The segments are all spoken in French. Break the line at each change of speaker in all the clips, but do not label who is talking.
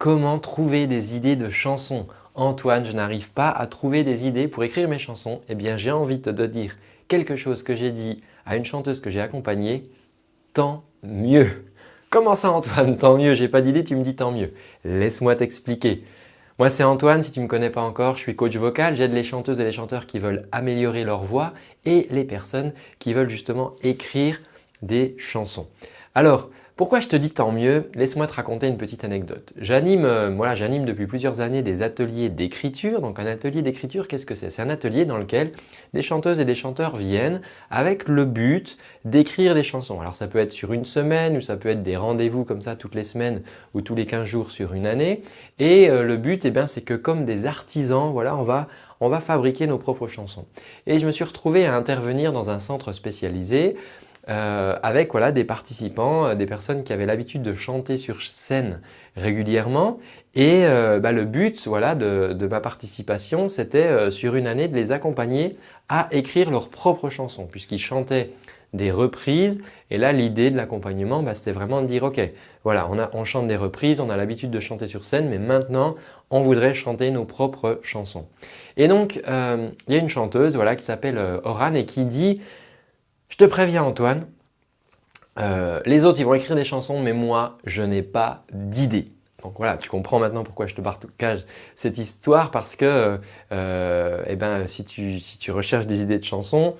Comment trouver des idées de chansons Antoine, je n'arrive pas à trouver des idées pour écrire mes chansons. Eh bien, j'ai envie de te dire quelque chose que j'ai dit à une chanteuse que j'ai accompagnée. Tant mieux Comment ça Antoine Tant mieux, j'ai pas d'idée, tu me dis tant mieux. Laisse-moi t'expliquer. Moi c'est Antoine, si tu ne me connais pas encore, je suis coach vocal, j'aide les chanteuses et les chanteurs qui veulent améliorer leur voix et les personnes qui veulent justement écrire des chansons. Alors, pourquoi je te dis tant mieux? Laisse-moi te raconter une petite anecdote. J'anime euh, voilà, j'anime depuis plusieurs années des ateliers d'écriture. Donc un atelier d'écriture, qu'est-ce que c'est? C'est un atelier dans lequel des chanteuses et des chanteurs viennent avec le but d'écrire des chansons. Alors ça peut être sur une semaine ou ça peut être des rendez-vous comme ça toutes les semaines ou tous les 15 jours sur une année. Et euh, le but, eh c'est que comme des artisans, voilà, on va on va fabriquer nos propres chansons. Et je me suis retrouvé à intervenir dans un centre spécialisé euh, avec voilà, des participants, euh, des personnes qui avaient l'habitude de chanter sur scène régulièrement. Et euh, bah, le but voilà, de, ma participation, c'était sur une année de les accompagner à écrire leurs propres chansons puisqu'ils chantaient des reprises. Et là, l'idée de l'accompagnement, bah, c'était vraiment de dire « Ok, voilà, on, chante des reprises, on a l'habitude de chanter sur scène, mais maintenant, on voudrait chanter nos propres chansons. » Et donc, il y a une chanteuse voilà, qui s'appelle Oran et qui dit je te préviens Antoine, euh, les autres ils vont écrire des chansons mais moi je n'ai pas d'idée. Donc voilà, tu comprends maintenant pourquoi je te partage cette histoire parce que euh, eh ben, si, tu, si tu recherches des idées de chansons,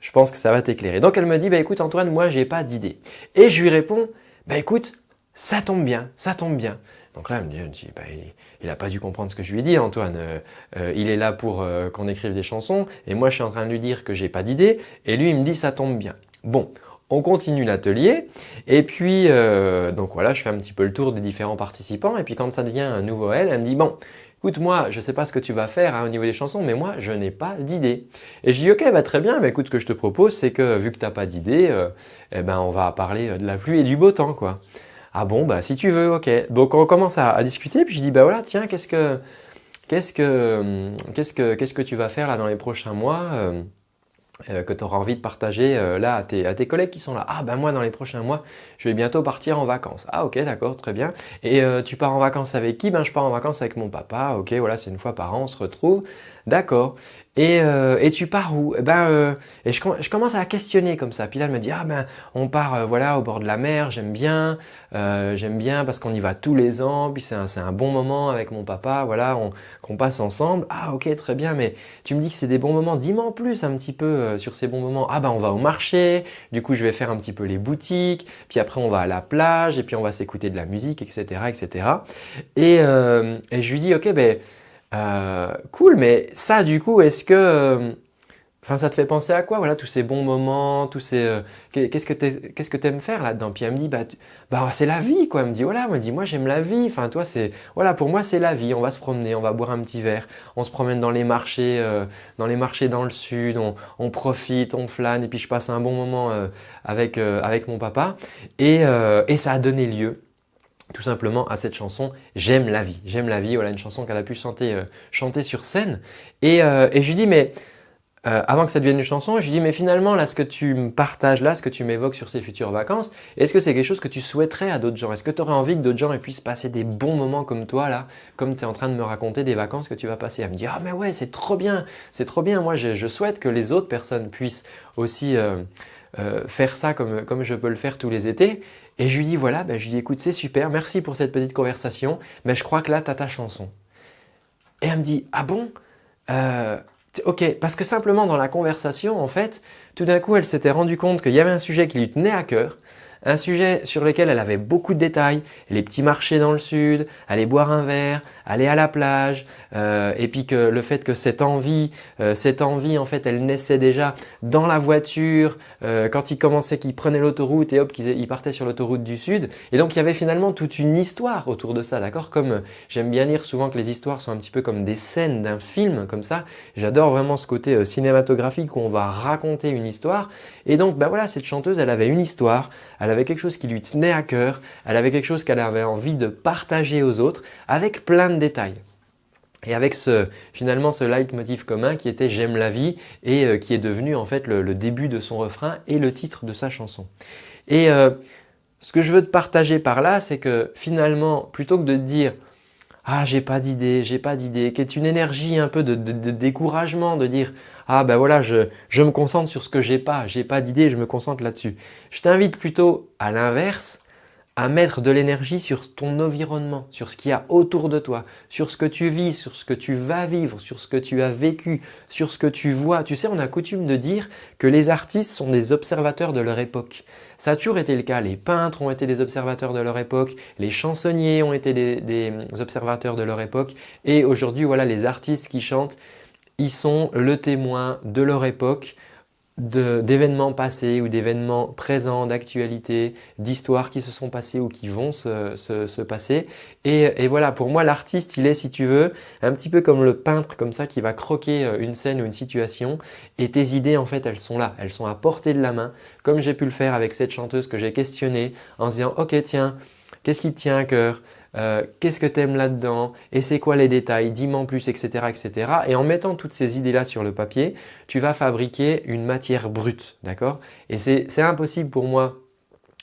je pense que ça va t'éclairer. Donc elle me dit, bah écoute Antoine, moi j'ai pas d'idée. Et je lui réponds, bah écoute, ça tombe bien, ça tombe bien. Donc là, elle me dit, bah, il n'a pas dû comprendre ce que je lui ai dit, Antoine. Euh, euh, il est là pour euh, qu'on écrive des chansons et moi, je suis en train de lui dire que j'ai pas d'idée et lui, il me dit, ça tombe bien. Bon, on continue l'atelier et puis, donc voilà, je fais un petit peu le tour des différents participants et puis quand ça devient un nouveau elle, elle me dit, bon, écoute moi, je sais pas ce que tu vas faire hein, au niveau des chansons, mais moi, je n'ai pas d'idée. Et je dis, ok, bah, très bien, bah, écoute, ce que je te propose, c'est que vu que tu n'as pas d'idée, eh ben, on va parler de la pluie et du beau temps. quoi. Ah bon, bah si tu veux, ok. Donc on commence à, discuter, puis je dis bah voilà, tiens, qu'est-ce que qu'est-ce que qu'est-ce que qu'est-ce que tu vas faire là dans les prochains mois euh, que tu auras envie de partager euh, là à tes, à tes collègues qui sont là. Ah ben moi dans les prochains mois, je vais bientôt partir en vacances. Ah ok d'accord, très bien. Et tu pars en vacances avec qui? Ben je pars en vacances avec mon papa. Ok voilà, c'est une fois par an, on se retrouve. D'accord. Et, euh, et, tu pars où? Eh ben, euh, et je, je, commence à questionner comme ça. Puis là, elle me dit, ah ben, on part euh, voilà au bord de la mer, j'aime bien, euh, j'aime bien parce qu'on y va tous les ans, puis c'est un, un, bon moment avec mon papa, voilà, qu'on passe ensemble. Ah ok, très bien, mais tu me dis que c'est des bons moments, dis-moi en plus un petit peu sur ces bons moments. Ah ben, on va au marché, du coup, je vais faire un petit peu les boutiques, puis après, on va à la plage, et puis on va s'écouter de la musique, etc., etc. Et, et je lui dis, ok, ben, euh, cool, mais ça du coup, est-ce que euh, Enfin, ça te fait penser à quoi Voilà, tous ces bons moments, tous ces. Euh, qu'est-ce que qu'est-ce que t'aimes faire là-dedans? Puis elle me dit, bah, bah c'est la vie, quoi. Elle me dit, voilà, moi j'aime la vie. Enfin, toi, c'est, voilà, pour moi c'est la vie. On va se promener, on va boire un petit verre, on se promène dans les marchés, dans les marchés dans le sud, on, profite, on flâne, et puis je passe un bon moment avec avec mon papa. Et et ça a donné lieu tout simplement à cette chanson « J'aime la vie ». J'aime la vie, voilà une chanson qu'elle a pu chanter, euh, chanter sur scène. Et, euh, et je lui dis mais euh, avant que ça devienne une chanson, je lui dis mais finalement là ce que tu me partages là, ce que tu m'évoques sur ces futures vacances, est-ce que c'est quelque chose que tu souhaiterais à d'autres gens? Est-ce que tu aurais envie que d'autres gens puissent passer des bons moments comme toi là, comme tu es en train de me raconter des vacances que tu vas passer? Elle me dit ah mais ouais c'est trop bien, c'est trop bien, moi je, je, souhaite que les autres personnes puissent aussi euh, faire ça comme, comme je peux le faire tous les étés. Et je lui dis voilà, ben, je lui dis écoute c'est super, merci pour cette petite conversation, mais je crois que là tu as ta chanson. Et elle me dit ah bon? Euh, Ok, parce que simplement dans la conversation en fait, tout d'un coup elle s'était rendue compte qu'il y avait un sujet qui lui tenait à cœur, un sujet sur lequel elle avait beaucoup de détails, les petits marchés dans le sud, aller boire un verre, aller à la plage, euh, et puis que le fait que cette envie, euh, cette envie en fait elle naissait déjà dans la voiture, euh, quand il commençait qu'il prenait l'autoroute et hop qu'il partait sur l'autoroute du sud. Et donc il y avait finalement toute une histoire autour de ça, d'accord? Comme j'aime bien dire souvent que les histoires sont un petit peu comme des scènes d'un film comme ça. J'adore vraiment ce côté cinématographique où on va raconter une histoire. Et donc ben voilà, cette chanteuse elle avait une histoire, quelque chose qui lui tenait à cœur, elle avait quelque chose qu'elle avait envie de partager aux autres avec plein de détails. Et avec ce, finalement ce leitmotiv commun qui était « J'aime la vie » et euh, qui est devenu en fait le, début de son refrain et le titre de sa chanson. Et euh, ce que je veux te partager par là, c'est que finalement, plutôt que de dire ah j'ai pas d'idée, j'ai pas d'idée, qui est une énergie un peu de, découragement, de dire ah ben voilà je, je me concentre sur ce que j'ai pas, j'ai pas d'idée, je me concentre là-dessus. Je t'invite plutôt à l'inverse, à mettre de l'énergie sur ton environnement, sur ce qu'il y a autour de toi, sur ce que tu vis, sur ce que tu vas vivre, sur ce que tu as vécu, sur ce que tu vois. Tu sais, on a coutume de dire que les artistes sont des observateurs de leur époque. Ça a toujours été le cas. Les peintres ont été des observateurs de leur époque, les chansonniers ont été des, observateurs de leur époque et aujourd'hui, voilà, les artistes qui chantent, ils sont le témoin de leur époque, d'événements passés ou d'événements présents, d'actualité, d'histoires qui se sont passées ou qui vont se, se, passer. Et, et, voilà, pour moi, l'artiste, il est, si tu veux, un petit peu comme le peintre comme ça qui va croquer euh, une scène ou une situation. Et tes idées, en fait, elles sont là, elles sont à portée de la main, comme j'ai pu le faire avec cette chanteuse que j'ai questionnée en se disant « Ok, tiens, qu'est-ce qui te tient à cœur? Euh, qu'est-ce que tu aimes là-dedans? Et c'est quoi les détails, dis-moi en plus, etc., etc. Et en mettant toutes ces idées-là sur le papier, tu vas fabriquer une matière brute, d'accord? Et c'est impossible pour moi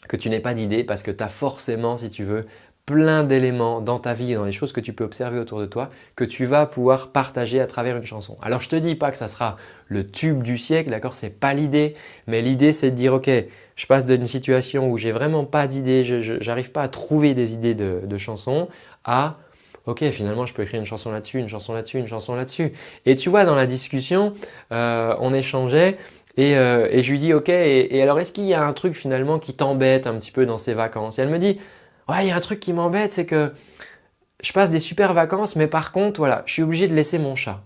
que tu n'aies pas d'idée parce que tu as forcément, si tu veux, plein d'éléments dans ta vie et dans les choses que tu peux observer autour de toi que tu vas pouvoir partager à travers une chanson. Alors je te dis pas que ça sera le tube du siècle, d'accord C'est pas l'idée, mais l'idée c'est de dire ok, je passe d'une situation où j'ai vraiment pas d'idée, je n'arrive pas à trouver des idées de, chansons à ok finalement je peux écrire une chanson là-dessus, une chanson là-dessus, une chanson là-dessus. Et tu vois dans la discussion, euh, on échangeait et, euh, et, je lui dis ok et, alors est-ce qu'il y a un truc finalement qui t'embête un petit peu dans ces vacances? Et elle me dit ouais il y a un truc qui m'embête c'est que je passe des super vacances mais par contre voilà je suis obligé de laisser mon chat.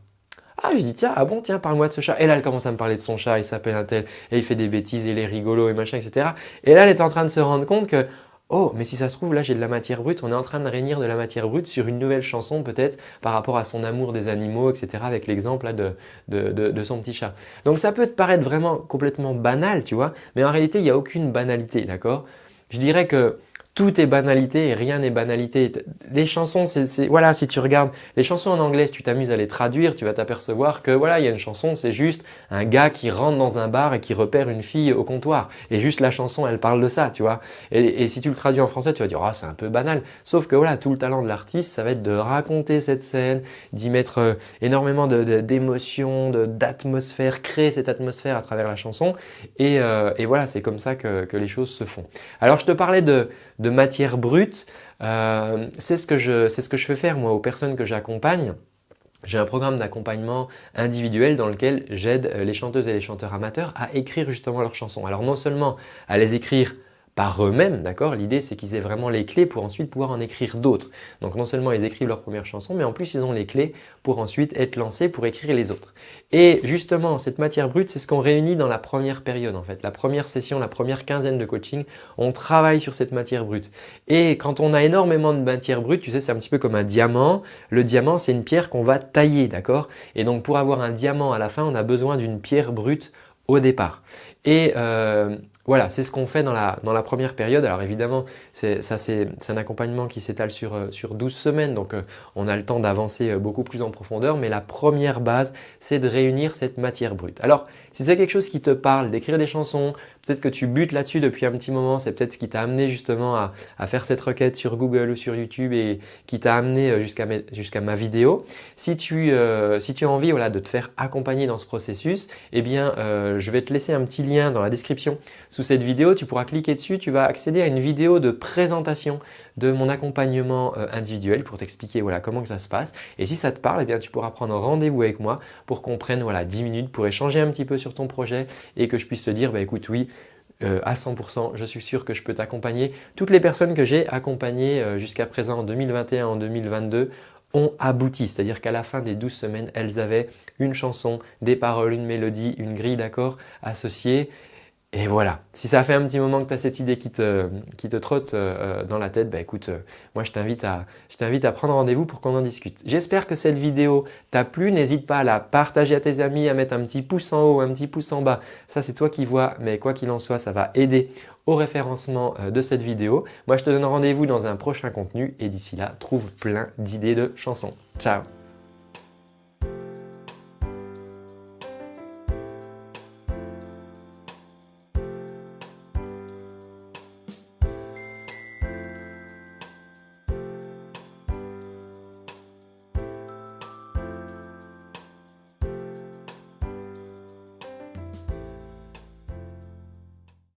Ah, je dis tiens, ah bon, tiens, parle-moi de ce chat. Et là, elle commence à me parler de son chat, il s'appelle un tel, et il fait des bêtises, et il est rigolo et machin, etc. Et là, elle est en train de se rendre compte que Oh, mais si ça se trouve, là j'ai de la matière brute, on est en train de réunir de la matière brute sur une nouvelle chanson peut-être par rapport à son amour des animaux, etc. avec l'exemple de, de, de, son petit chat. Donc ça peut te paraître vraiment complètement banal, tu vois, mais en réalité il n'y a aucune banalité, d'accord? Je dirais que tout est banalité et rien n'est banalité. Les chansons, c'est voilà, si tu regardes les chansons en anglais, si tu t'amuses à les traduire, tu vas t'apercevoir que voilà, il y a une chanson, c'est juste un gars qui rentre dans un bar et qui repère une fille au comptoir. Et juste la chanson, elle parle de ça, tu vois. Et, si tu le traduis en français, tu vas dire, ah, c'est un peu banal. Sauf que voilà, tout le talent de l'artiste, ça va être de raconter cette scène, d'y mettre euh, énormément d'émotions, de, d'atmosphère, créer cette atmosphère à travers la chanson. Et, euh, et voilà, c'est comme ça que, que les choses se font. Alors, je te parlais de matière brute. Euh, c'est ce, que je, ce que je fais faire moi aux personnes que j'accompagne. J'ai un programme d'accompagnement individuel dans lequel j'aide les chanteuses et les chanteurs amateurs à écrire justement leurs chansons. Alors non seulement à les écrire par eux-mêmes, d'accord? L'idée, c'est qu'ils aient vraiment les clés pour ensuite pouvoir en écrire d'autres. Donc non seulement ils écrivent leur première chanson, mais en plus ils ont les clés pour ensuite être lancés pour écrire les autres. Et justement, cette matière brute, c'est ce qu'on réunit dans la première période en fait. La première session, la première quinzaine de coaching, on travaille sur cette matière brute. Et quand on a énormément de matière brute, tu sais, c'est un petit peu comme un diamant. Le diamant, c'est une pierre qu'on va tailler, d'accord? Et donc pour avoir un diamant à la fin, on a besoin d'une pierre brute au départ. Et euh, voilà, c'est ce qu'on fait dans la, première période. Alors évidemment, c'est un accompagnement qui s'étale sur, euh, sur 12 semaines, donc euh, on a le temps d'avancer euh, beaucoup plus en profondeur. Mais la première base, c'est de réunir cette matière brute. Alors, si c'est quelque chose qui te parle, d'écrire des chansons, peut-être que tu butes là-dessus depuis un petit moment, c'est peut-être ce qui t'a amené justement à, faire cette requête sur Google ou sur YouTube et qui t'a amené jusqu'à ma vidéo. Si tu, si tu as envie voilà, de te faire accompagner dans ce processus, eh bien, je vais te laisser un petit lien dans la description sous cette vidéo, tu pourras cliquer dessus, tu vas accéder à une vidéo de présentation de mon accompagnement euh, individuel pour t'expliquer voilà, comment ça se passe. Et si ça te parle, eh tu pourras prendre rendez-vous avec moi pour qu'on prenne voilà, 10 minutes pour échanger un petit peu sur ton projet et que je puisse te dire bah, écoute oui, euh, à 100%, je suis sûr que je peux t'accompagner. Toutes les personnes que j'ai accompagnées euh, jusqu'à présent en 2021, en 2022 ont abouti, c'est-à-dire qu'à la fin des 12 semaines, elles avaient une chanson, des paroles, une mélodie, une grille d'accords associée et voilà, si ça fait un petit moment que tu as cette idée qui te, trotte euh, euh, dans la tête, bah écoute, euh, moi je t'invite à, à prendre rendez-vous pour qu'on en discute. J'espère que cette vidéo t'a plu, n'hésite pas à la partager à tes amis, à mettre un petit pouce en haut, un petit pouce en bas. Ça c'est toi qui vois, mais quoi qu'il en soit, ça va aider au référencement de cette vidéo. Moi je te donne rendez-vous dans un prochain contenu et d'ici là, trouve plein d'idées de chansons. Ciao